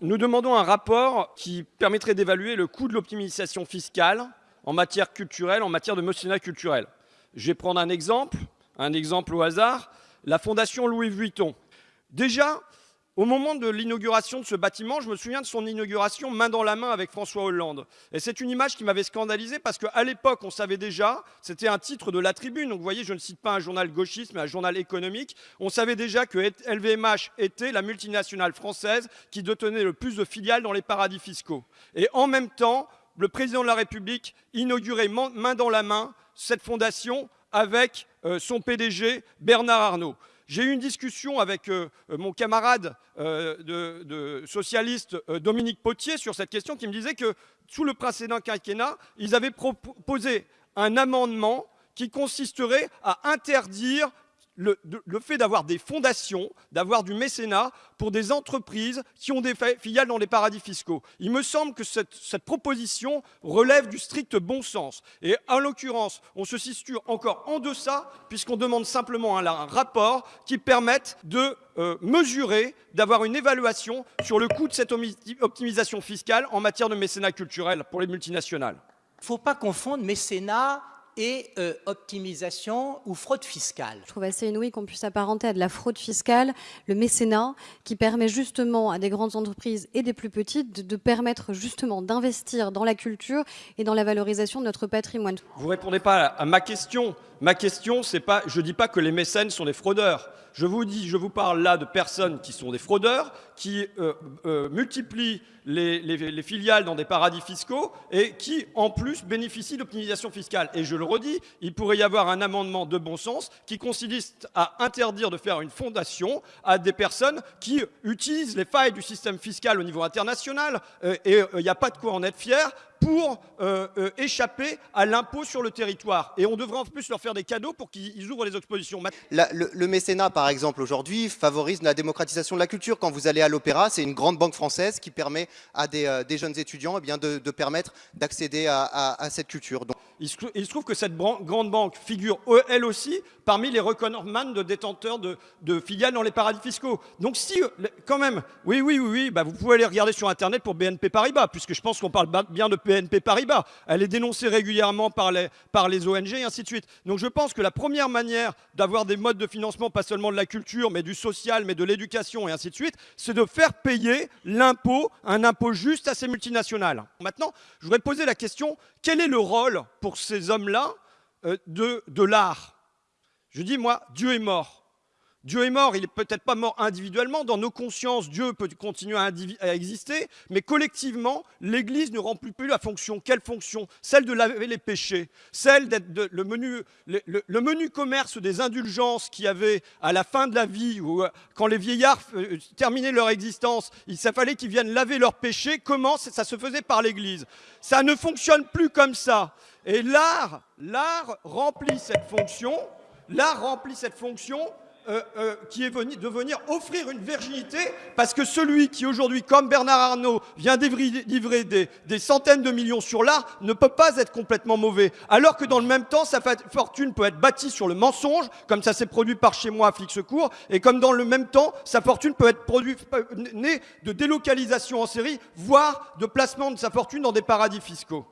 Nous demandons un rapport qui permettrait d'évaluer le coût de l'optimisation fiscale en matière culturelle, en matière de mécénat culturel. Je vais prendre un exemple, un exemple au hasard, la Fondation Louis Vuitton. Déjà, au moment de l'inauguration de ce bâtiment, je me souviens de son inauguration main dans la main avec François Hollande. Et c'est une image qui m'avait scandalisé parce qu'à l'époque, on savait déjà, c'était un titre de la tribune, donc vous voyez, je ne cite pas un journal gauchiste, mais un journal économique, on savait déjà que LVMH était la multinationale française qui détenait le plus de filiales dans les paradis fiscaux. Et en même temps, le président de la République inaugurait main dans la main cette fondation avec euh, son PDG Bernard Arnault. J'ai eu une discussion avec euh, euh, mon camarade euh, de, socialiste Dominique Potier sur cette question qui me disait que sous le précédent quinquennat, ils avaient proposé un amendement qui consisterait à interdire le, fait d'avoir des fondations, d'avoir du mécénat pour des entreprises qui ont des filiales dans les paradis fiscaux. Il me semble que cette, proposition relève du strict bon sens. Et en l'occurrence, on se situe encore en deçà puisqu'on demande simplement un, rapport qui permette de euh, mesurer, d'avoir une évaluation sur le coût de cette optimisation fiscale en matière de mécénat culturel pour les multinationales. Il ne faut pas confondre mécénat et euh, optimisation ou fraude fiscale. Je trouve assez inouï qu'on puisse apparenter à de la fraude fiscale le mécénat qui permet justement à des grandes entreprises et des plus petites de, permettre justement d'investir dans la culture et dans la valorisation de notre patrimoine. Vous ne répondez pas à ma question. Ma question, c'est pas, je ne dis pas que les mécènes sont des fraudeurs. Je vous dis, je vous parle là de personnes qui sont des fraudeurs, qui euh, euh, multiplient les, filiales dans des paradis fiscaux et qui, en plus, bénéficient d'optimisation fiscale. Et je le redis, il pourrait y avoir un amendement de bon sens qui consiste à interdire de faire une fondation à des personnes qui utilisent les failles du système fiscal au niveau international. Euh, et il n'y a pas de quoi en être fier pour euh, euh, échapper à l'impôt sur le territoire. Et on devrait en plus leur faire des cadeaux pour qu'ils ouvrent les expositions. le, mécénat, par exemple, aujourd'hui, favorise la démocratisation de la culture. Quand vous allez à l'opéra, c'est une grande banque française qui permet à des, euh, jeunes étudiants eh bien, de, permettre d'accéder à, cette culture. Donc... Il, se, trouve que cette grande banque figure, elle aussi, parmi les recordman de détenteurs de, filiales dans les paradis fiscaux. Donc si, quand même, oui, oui, oui, oui bah vous pouvez aller regarder sur Internet pour BNP Paribas, puisque je pense qu'on parle bien de BNP Paribas. Elle est dénoncée régulièrement par les, par les ONG et ainsi de suite. Donc je pense que la première manière d'avoir des modes de financement, pas seulement de la culture, mais du social, mais de l'éducation et ainsi de suite, c'est de faire payer l'impôt, un impôt juste à ces multinationales. Maintenant, je voudrais poser la question, quel est le rôle pour ces hommes-là euh, de, de l'art Je dis, moi, Dieu est mort. Dieu est mort, il n'est peut-être pas mort individuellement, dans nos consciences, Dieu peut continuer à, exister, mais collectivement, l'Église ne remplit plus la fonction. Quelle fonction? Celle de laver les péchés, celle d'être le, menu, le, menu commerce des indulgences qu'il y avait à la fin de la vie, ou euh, quand les vieillards euh, terminaient leur existence, il fallait qu'ils viennent laver leurs péchés. Comment? Ça se faisait par l'Église. Ça ne fonctionne plus comme ça. Et l'art, l'art remplit cette fonction, l'art remplit cette fonction euh, euh, qui est venu, de venir offrir une virginité, parce que celui qui aujourd'hui, comme Bernard Arnault, vient livrer des, des centaines de millions sur l'art, ne peut pas être complètement mauvais. Alors que dans le même temps, sa fortune peut être bâtie sur le mensonge, comme ça s'est produit par chez moi à Flic Secours, et comme dans le même temps, sa fortune peut être produite, née de délocalisation en série, voire de placement de sa fortune dans des paradis fiscaux.